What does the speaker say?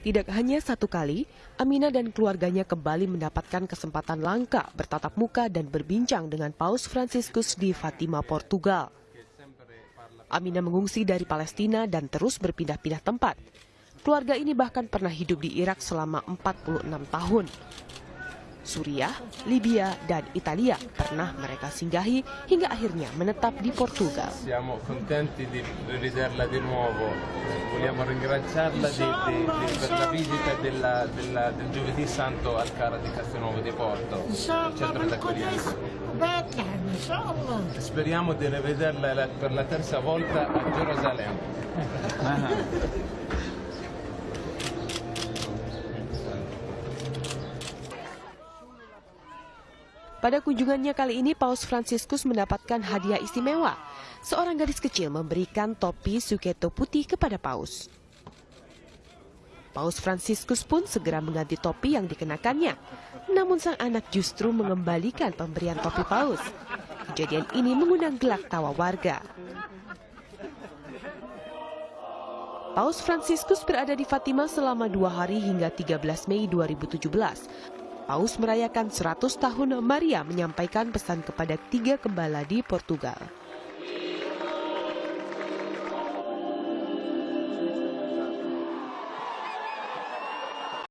Tidak hanya satu kali, Amina dan keluarganya kembali mendapatkan kesempatan langka bertatap muka dan berbincang dengan Paus Franciscus di Fatima, Portugal. Amina mengungsi dari Palestina dan terus berpindah-pindah tempat. Keluarga ini bahkan pernah hidup di Irak selama 46 tahun. Suriah, Libya, dan Italia pernah mereka singgahi hingga akhirnya menetap di Portugal. Siamo contenti di rivederla di nuovo. Vogliamo ringraziarla di, di, di, per la visita della, della, del Giovedì Santo al Cara di Castelnuovo di Porto, centro d'accoglienza. Speriamo di rivederla per la terza volta a Gerusalemme. Ah. Pada kunjungannya kali ini, Paus Franciscus mendapatkan hadiah istimewa. Seorang gadis kecil memberikan topi suketo putih kepada Paus. Paus Franciscus pun segera mengganti topi yang dikenakannya. Namun sang anak justru mengembalikan pemberian topi Paus. Kejadian ini mengundang gelak tawa warga. Paus Franciscus berada di Fatima selama dua hari hingga 13 Mei 2017. Paus merayakan 100 tahun Maria menyampaikan pesan kepada tiga gembala di Portugal.